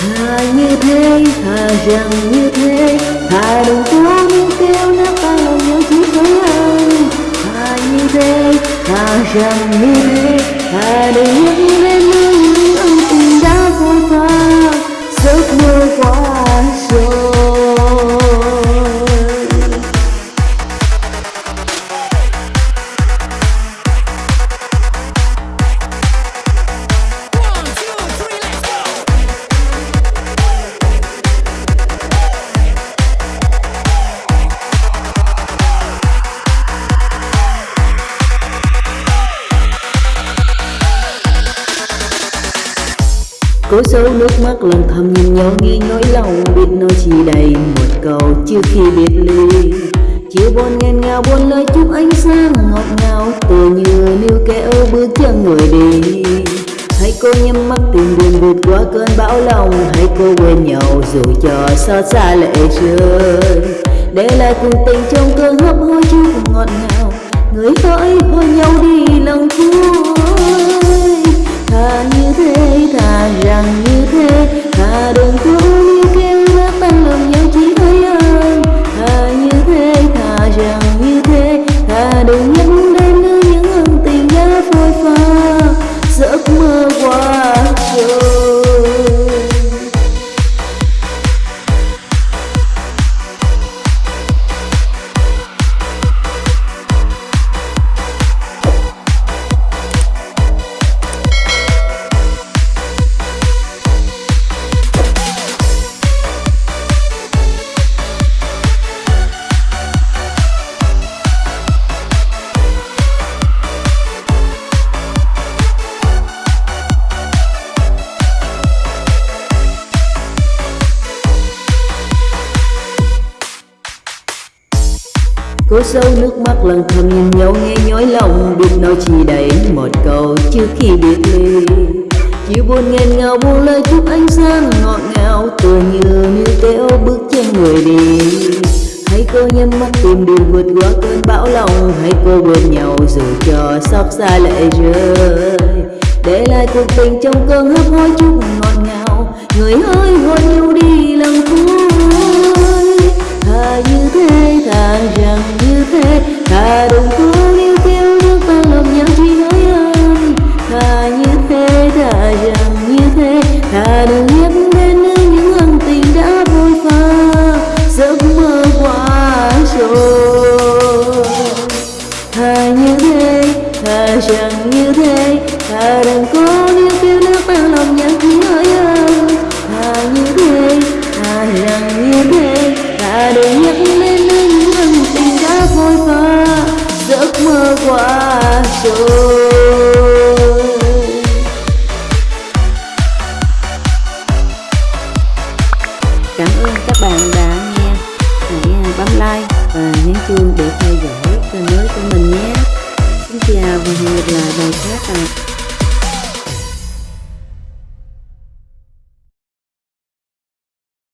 thà như thế thà rằng như thế thà đừng có những kêu nát ta lòng nhớ chỉ với anh thà như thế thà rằng như thế thà đừng nhắc thế Cố giấu nước mắt lần thầm nhìn nhau nghe nỗi lòng biết nói chỉ đầy một câu trước khi biệt ly. Chiều buồn nghẹn ngào buồn lời chúc ánh sáng ngọt ngào, Tựa như níu kéo bước chân người đi. Hãy cô nhắm mắt tìm đường vượt qua cơn bão lòng Hãy cô quên nhau dù cho xót xa lệ rơi Để lại cùng tình trong cơn hấp hối chút ngọt ngào, Người hỡi hôn nhau đi lần cuối Cố sâu nước mắt lần thầm nhìn nhau, nghe nhói lòng. Biết nói chỉ đầy một câu trước khi biệt ly. Chiều buồn nghẹn ngào buông lời chúc ánh sáng ngọt ngào. Tựa như níu kéo bước chân người đi. Hãy cô nhắm mắt tìm đường vượt qua cơn bão lòng. Hãy cô bên nhau dù cho xót xa lệ rơi. Để lại cuộc tình trong cơn hấp hối chút thà đừng hiếp đến những ân tình đã vội pha giấc mơ quá rồi chuông để theo dõi kênh mới của mình nhé. Xin chào và hẹn gặp lại bài khác ạ.